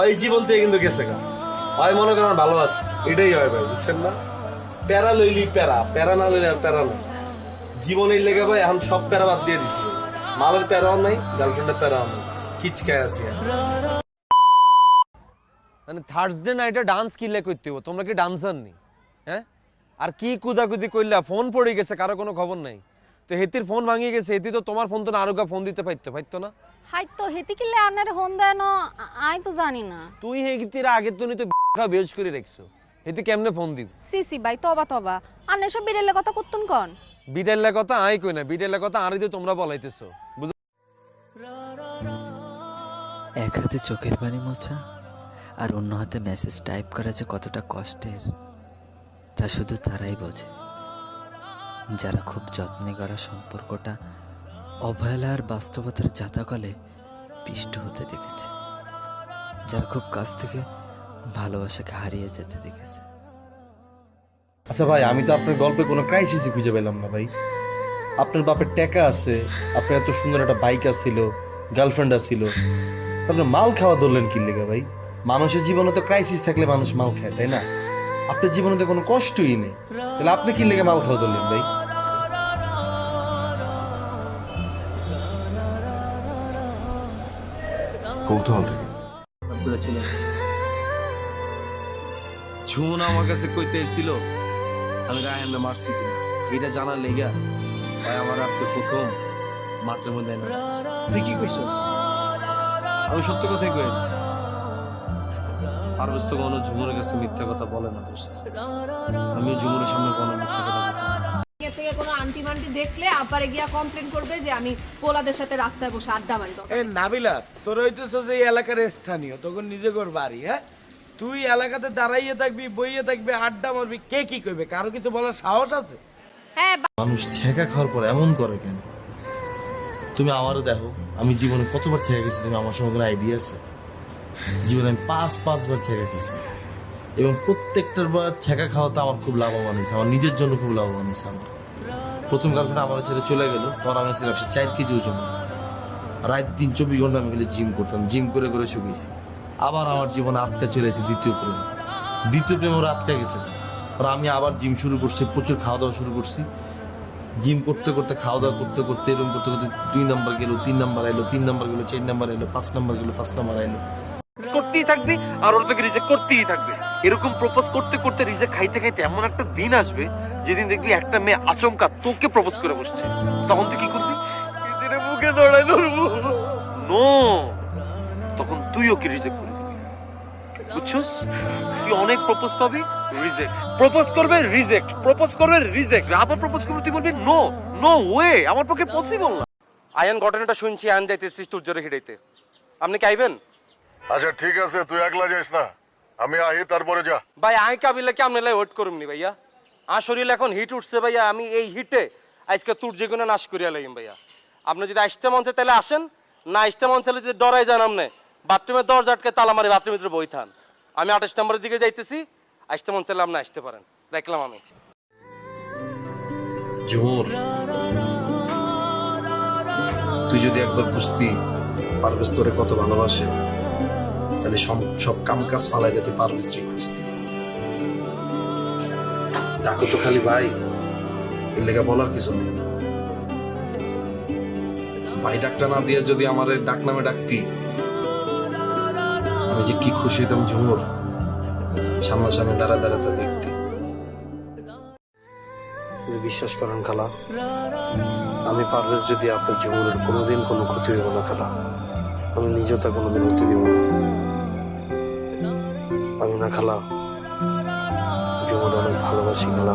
ওই জীবন থেকে কিন্তু গেছে গা। হয় মনে করেন ভালো আছে এটাই হয় ভাই, বুঝছেন না? প্যারা লইলি প্যারা প্যারা না লইলে আর প্যারা নাই জীবনের লেগে ভাই, এখন সব প্যারা বাদ দিয়ে দিছি। মালের প্যারাও নাই গার্লফ্রেন্ডের প্যারাও নাই। কিচকায় আছি মানে থার্সডে নাইটে ডান্স কিনলে করতে হব তোমরা কি ডান্সার নি? হ্যাঁ? আর কি কুদাকুদি করলা? ফোন পড়ে গেছে, কারও কোনো খবর নাই। তো হেতির ফোন ভাঙিয়ে গেছে, হেতি তো তোমার ফোন তো না আরোগা ফোন দিতে পারতো পারতো না? হাই তো হেতি কিলে আনারে হন দেয় আই তো জানি না। তুই হেতির আগের তো তো খাওয়া বেজ করে রাখছো। হেতি কেমনে ফোন দিব? সি সি ভাই তবা তবা। আনে সব বিড়েলে কথা করতুন কন? বিটেলের কথা আই কই না বিটেলের কথা আর দিয়ে তোমরা বলাইতেছো। এক হাতে চোখের পানি মোছা আর অন্য হাতে মেসেজ টাইপ করা যে কতটা কষ্টের তা শুধু তারাই বোঝে। যারা খুব যত্নে করা সম্পর্কটা অবহেলা আর বাস্তবতার জাতাকলে পিষ্ট হতে দেখেছে। যার খুব কাছ থেকে ভালোবাসাকে হারিয়ে যেতে দেখেছে। আচ্ছা ভাই, আমি তো আপনার গল্পে কোনো ক্রাইসিসই খুঁজে পেলাম না ভাই। আপনার বাপের টাকা আছে, আপনার এত সুন্দর একটা বাইক আছিল গার্লফ্রেন্ড আছিল আপনার মাল খাওয়া ধরলেন কি লেগে ভাই? মানুষের জীবনে তো ক্রাইসিস থাকলে মানুষ মাল খায়, তাই না? আপনার জীবনে তো কোনো কষ্টই নেই। তাহলে আপনি কি লেগে মাল খাওয়া ধরলেন ভাই? কৌতূহল থেকে। ঝুমুন আমার কাছে কইতে এসেছিল আমি রায়ানরে মারছি কিনা? এটা জানার লেগা ভাই আমার আজকে প্রথম মাঠের মধ্যে এনে। তুই কি কইছস আমি সত্য কথাই কয়ে দিছি। পারভেজ তো কোনো ঝুমুরের কাছে মিথ্যা কথা বলে না দোস্ত। আমিও ঝুমুরের সামনে কোনো মিথ্যা কথা বলতে পারি না। এ থেকে কোনো আন্টি মান্টি দেখলে আপারে গিয়া কমপ্লেন করবে যে আমি পোলাদের সাথে রাস্তায় বসে আড্ডা মারি এ নাবিলা তোর হইতেছ যে এই এলাকার স্থানীয় তখন নিজে কর বাড়ি হ্যাঁ? তুই এলাকাতে দাঁড়াইয়ে থাকবি বইয়ে থাকবি আড্ডা মারবি কে কি কইবে? কারও কিছু বলার সাহস আছে? হ্যাঁ মানুষ ছেঁকা খাওয়ার পর এমন করে কেন? তুমি আমারও দেখো আমি জীবনে কতবার ছেঁকা গেছি তুমি আমার সঙ্গে কোনো আইডিয়া আছে? জীবনে আমি পাঁচ পাঁচবার ছেঁকা খেয়েছি। এবং প্রত্যেকটার বার ছেঁকা খাওয়াতে আমার খুব লাভবান হয়েছে আমার নিজের জন্য খুব লাভবান হয়েছে আমার। প্রথম গার্লফ্রেন্ড আমার ছেড়ে চলে গেল। তখন আমি ছিলাম একশো চার কেজি ওজন। রাত দিন চব্বিশ ঘণ্টা আমি গেলে জিম করতাম। জিম করে করে শুকিয়েছি। আবার আমার জীবনে আটকা চলে এসেছে দ্বিতীয় প্রেম। দ্বিতীয় প্রেম ওরা আটকা গেছে। আর আমি আবার জিম শুরু করছি, প্রচুর খাওয়া দাওয়া শুরু করছি। জিম করতে করতে খাওয়া দাওয়া করতে করতে, এরকম করতে করতে দুই নাম্বার গেল, তিন নাম্বার এলো তিন নাম্বার গেলো, চার নাম্বার এলো পাঁচ নাম্বার গেলো, পাঁচ নাম্বার এলো করতেই থাকবি আর ওরা তোকে রিজেক্ট করতেই থাকবে। এরকম প্রপোজ করতে করতে রিজেক্ট খাইতে খাইতে এমন একটা দিন আসবে যেদিন দেখবি একটা মেয়ে আচমকা তোকে প্রপোজ করে বসছে। তখন তুই কি করবি? মুখে দৌড়াই ধরবো। নো তখন তুই ওকে রিজেক্ট করে দিবি। বুঝছস? তুই অনেক প্রপোজ পাবি রিজেক্ট প্রপোজ করবে রিজেক্ট প্রপোজ করবে রিজেক্ট আবার প্রপোজ করবে তুই বলবি নো নো ওয়ে আমার পক্ষে পসিবল না। আয়ান ঘটনাটা শুনছি আয়ান যাইতেছিস তোর জোরে হিড়াইতে আপনি কি আইবেন? আচ্ছা ঠিক আছে তুই একলা যাইস না। আমি আহি তারপরে যা। ভাই আই কাবিলে কি আপনি ওয়েট করুন নি ভাইয়া? আর শরীর এখন হিট উঠছে ভাইয়া আমি এই হিটে আজকে তোর যে কোনো নাশ করিয়া লাগিম ভাইয়া। আপনি যদি আসতে মন চায় তাহলে আসেন না আসতে মন চাইলে যদি ডরাই যান আপনি বাথরুমে দরজা আটকে তালা মারি বাথরুমের ভিতরে বই থান। আমি আঠাশ নম্বরের দিকে যাইতেছি আসতে মন চাইলে আপনি আসতে পারেন। দেখলাম আমি। জোর তুই যদি একবার বুঝতি পারভেজ তোরে কত ভালোবাসে। তাহলে সব কাম কাজ ফালাই তুই পারভেজ রে খুঁজতি। ডাকো তো খালি ভাই। এর লেগা বলার কিছু নেই। ভাই ডাকটা না দিয়ে যদি আমার ডাক নামে ডাকতি, আমি যে কি খুশি হইতাম ঝুমুর। সামনাসামনি দাঁড়া দাঁড়া তা দেখতে। বিশ্বাস করেন খালা, আমি পারভেজ যদি আপনার জীবনের কোনোদিন কোনো ক্ষতি হইব না খালা, আমি নিজেও তা কোনোদিন হতে দিব না। আমি না খালা বিমল অনেক ভালোবাসি খালা